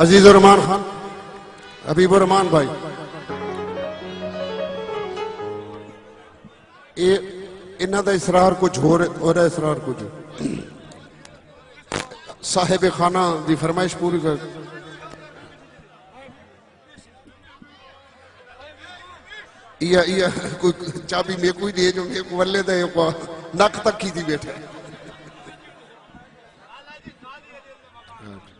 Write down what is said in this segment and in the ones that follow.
अजीजुररमान खान हबीबुररमान भाई। ये इन्हों का इसरार कुछ हो रहा है इसरार कुछ। साहेब खाना की फरमाइश पूरी कर। या, या, कोई चाबी मेकू ही दे जो मेकू को वल्ले दे नक तक ही थी बैठे। Right.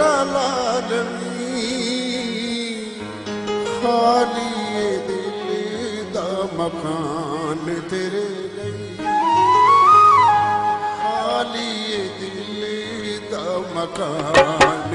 री मकान दिल्ली मकान